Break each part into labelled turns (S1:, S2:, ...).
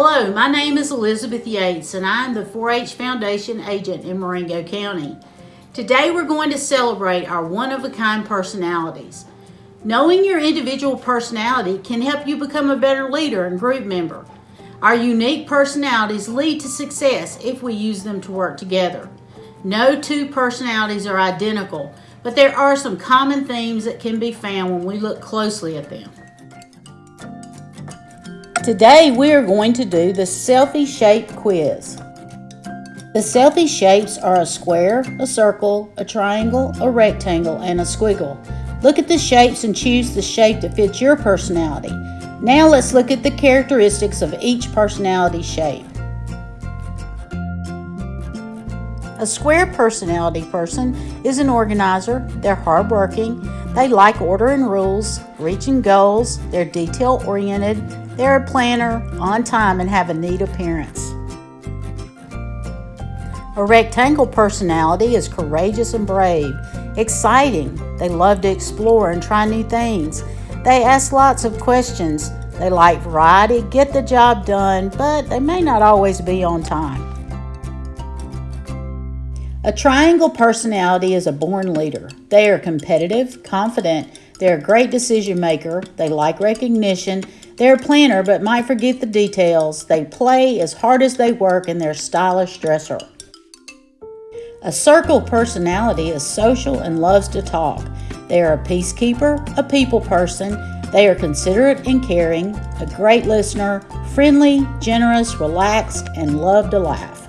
S1: Hello, my name is Elizabeth Yates and I am the 4-H Foundation agent in Marengo County. Today we're going to celebrate our one-of-a-kind personalities. Knowing your individual personality can help you become a better leader and group member. Our unique personalities lead to success if we use them to work together. No two personalities are identical, but there are some common themes that can be found when we look closely at them. Today we are going to do the selfie shape quiz. The selfie shapes are a square, a circle, a triangle, a rectangle, and a squiggle. Look at the shapes and choose the shape that fits your personality. Now let's look at the characteristics of each personality shape. A square personality person is an organizer, they're hardworking, they like order and rules, reaching goals, they're detail oriented, they're a planner, on time, and have a neat appearance. A rectangle personality is courageous and brave, exciting, they love to explore and try new things. They ask lots of questions, they like variety, get the job done, but they may not always be on time. A triangle personality is a born leader. They are competitive, confident, they're a great decision maker, they like recognition, they're a planner but might forget the details, they play as hard as they work, and they're stylish dresser. A circle personality is social and loves to talk. They are a peacekeeper, a people person, they are considerate and caring, a great listener, friendly, generous, relaxed, and love to laugh.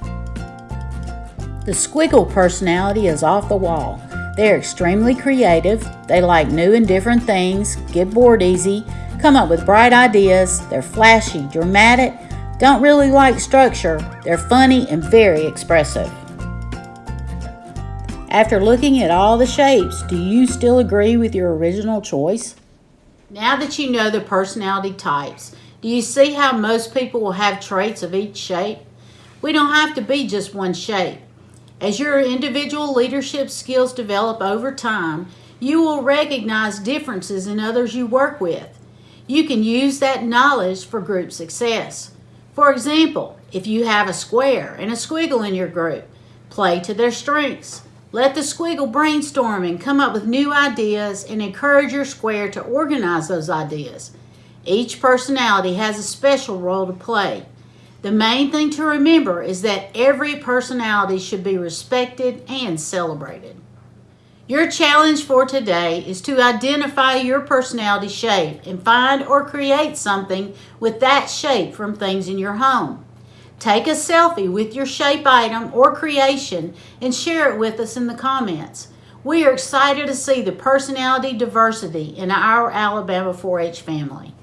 S1: The squiggle personality is off the wall. They are extremely creative, they like new and different things, get bored easy, come up with bright ideas, they're flashy, dramatic, don't really like structure, they're funny and very expressive. After looking at all the shapes, do you still agree with your original choice? Now that you know the personality types, do you see how most people will have traits of each shape? We don't have to be just one shape. As your individual leadership skills develop over time, you will recognize differences in others you work with. You can use that knowledge for group success. For example, if you have a square and a squiggle in your group, play to their strengths. Let the squiggle brainstorm and come up with new ideas and encourage your square to organize those ideas. Each personality has a special role to play. The main thing to remember is that every personality should be respected and celebrated. Your challenge for today is to identify your personality shape and find or create something with that shape from things in your home. Take a selfie with your shape item or creation and share it with us in the comments. We are excited to see the personality diversity in our Alabama 4-H family.